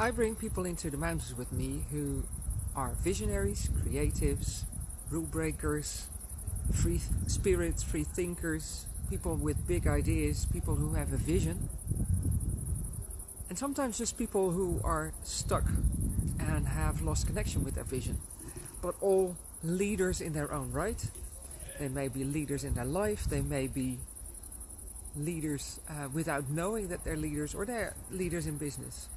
I bring people into the mountains with me who are visionaries, creatives, rule breakers, free spirits, free thinkers, people with big ideas, people who have a vision. And sometimes just people who are stuck and have lost connection with their vision. But all leaders in their own right. They may be leaders in their life, they may be leaders uh, without knowing that they're leaders, or they're leaders in business.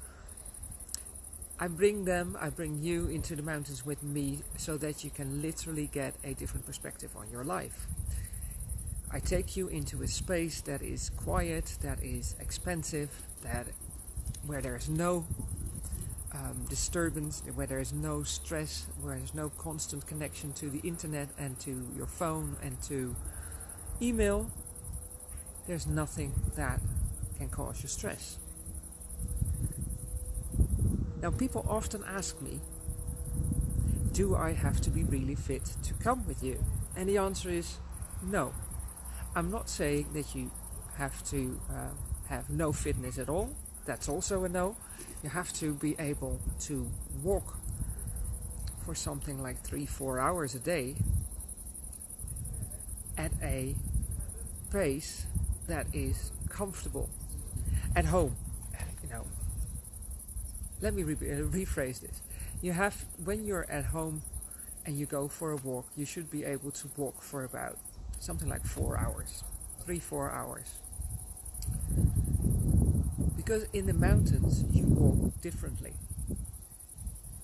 I bring them, I bring you into the mountains with me so that you can literally get a different perspective on your life. I take you into a space that is quiet, that is expensive, that where there is no um, disturbance, where there is no stress, where there's no constant connection to the internet and to your phone and to email, there's nothing that can cause you stress. Now, people often ask me, do I have to be really fit to come with you? And the answer is no. I'm not saying that you have to uh, have no fitness at all. That's also a no. You have to be able to walk for something like three, four hours a day at a pace that is comfortable at home. You know, let me re uh, rephrase this. You have, when you're at home and you go for a walk, you should be able to walk for about something like four hours, three, four hours. Because in the mountains, you walk differently.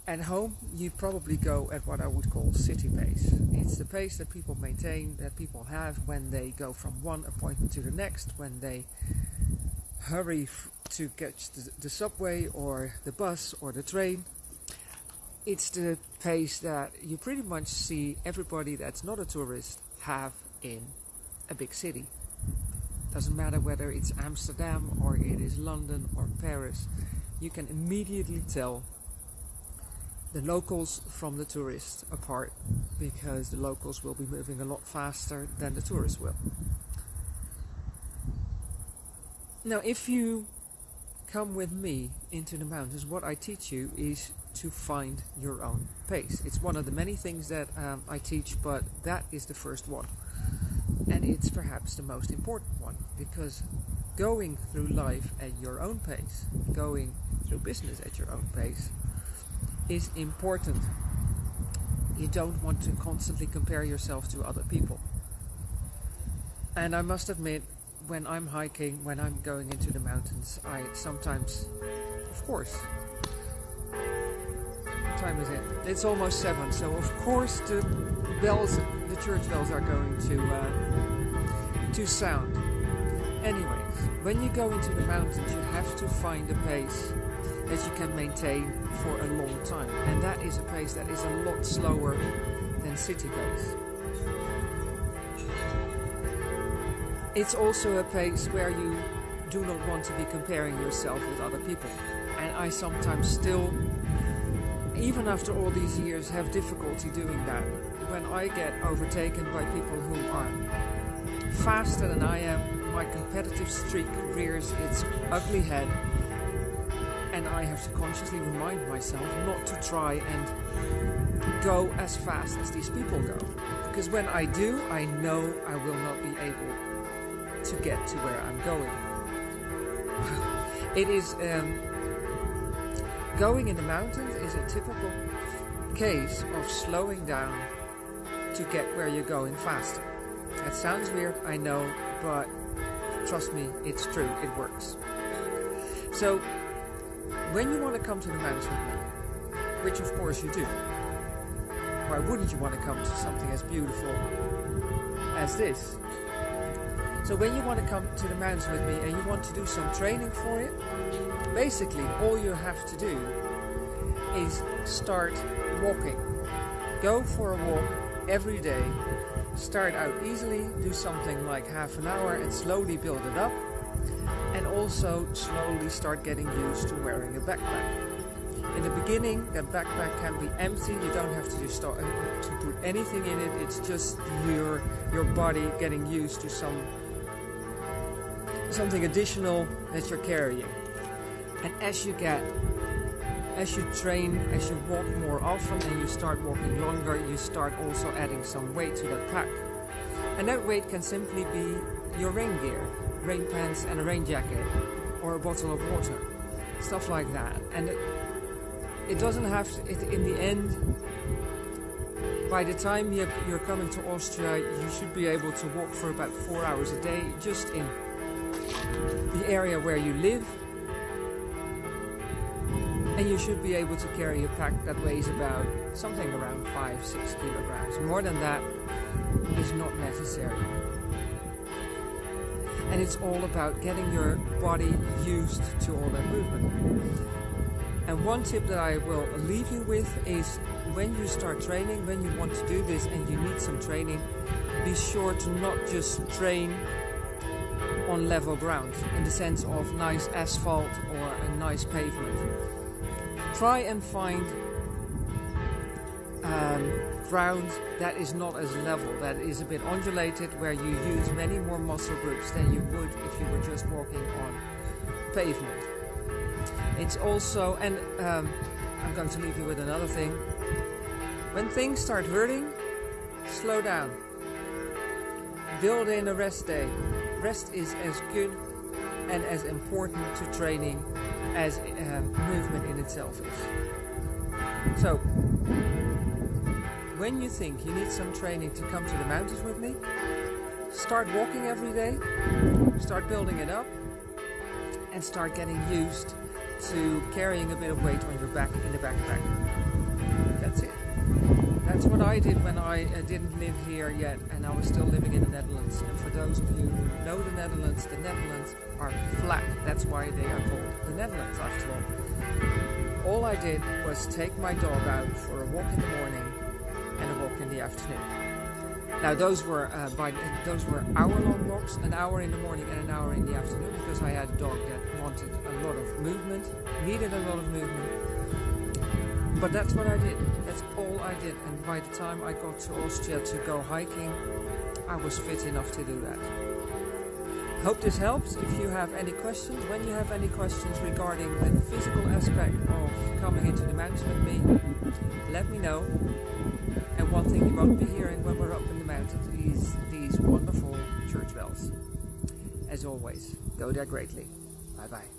At home, you probably go at what I would call city pace. It's the pace that people maintain, that people have when they go from one appointment to the next, when they hurry to catch the, the subway or the bus or the train. It's the pace that you pretty much see everybody that's not a tourist have in a big city. Doesn't matter whether it's Amsterdam or it is London or Paris, you can immediately tell the locals from the tourists apart because the locals will be moving a lot faster than the tourists will. Now, if you come with me into the mountains, what I teach you is to find your own pace. It's one of the many things that um, I teach, but that is the first one. And it's perhaps the most important one because going through life at your own pace, going through business at your own pace, is important. You don't want to constantly compare yourself to other people. And I must admit, when I'm hiking, when I'm going into the mountains, I sometimes, of course, what time is it? It's almost seven, so of course the bells, the church bells are going to uh, to sound. Anyways, when you go into the mountains, you have to find a pace that you can maintain for a long time, and that is a pace that is a lot slower than city pace. It's also a place where you do not want to be comparing yourself with other people. And I sometimes still, even after all these years, have difficulty doing that. When I get overtaken by people who are faster than I am, my competitive streak rears its ugly head. And I have to consciously remind myself not to try and go as fast as these people go. Because when I do, I know I will not be able to get to where I'm going. it is um, going in the mountains is a typical case of slowing down to get where you're going faster. That sounds weird, I know, but trust me, it's true, it works. So, when you want to come to the mountains which of course you do, why wouldn't you want to come to something as beautiful as this? So when you want to come to the mountains with me and you want to do some training for it, basically all you have to do is start walking. Go for a walk every day. Start out easily, do something like half an hour and slowly build it up. And also slowly start getting used to wearing a backpack. In the beginning, that backpack can be empty. You don't have to, start, uh, to put anything in it. It's just your your body getting used to some something additional that you're carrying. And as you get as you train, as you walk more often and you start walking longer, you start also adding some weight to that pack. And that weight can simply be your rain gear, rain pants and a rain jacket, or a bottle of water, stuff like that. And it, it doesn't have to, it, in the end, by the time you're, you're coming to Austria, you should be able to walk for about four hours a day just in the area where you live and you should be able to carry a pack that weighs about something around 5-6 kilograms. More than that is not necessary. And it's all about getting your body used to all that movement. And one tip that I will leave you with is when you start training, when you want to do this and you need some training, be sure to not just train on level ground in the sense of nice asphalt or a nice pavement try and find um, ground that is not as level, that is a bit undulated, where you use many more muscle groups than you would if you were just walking on pavement. It's also, and um, I'm going to leave you with another thing. When things start hurting, slow down. Build in a rest day. Rest is as good and as important to training as uh, movement in itself is. So, when you think you need some training to come to the mountains with me, start walking every day, start building it up, and start getting used to carrying a bit of weight on your back in the backpack. That's it. That's what I did when I uh, didn't live here yet and I was still living in the Netherlands. And for those of you who know the Netherlands, the Netherlands are flat. That's why they are called the Netherlands after all. All I did was take my dog out for a walk in the morning and a walk in the afternoon. Now those were uh, by those were hour-long walks, an hour in the morning and an hour in the afternoon, because I had a dog that wanted a lot of movement, needed a lot of movement. But that's what I did. That's all I did. And by the time I got to Austria to go hiking, I was fit enough to do that. Hope this helps. If you have any questions, when you have any questions regarding the physical aspect of coming into the mountains with me, let me know. And one thing you won't be hearing when we're up in the mountains is these wonderful church bells. As always, go there greatly. Bye bye.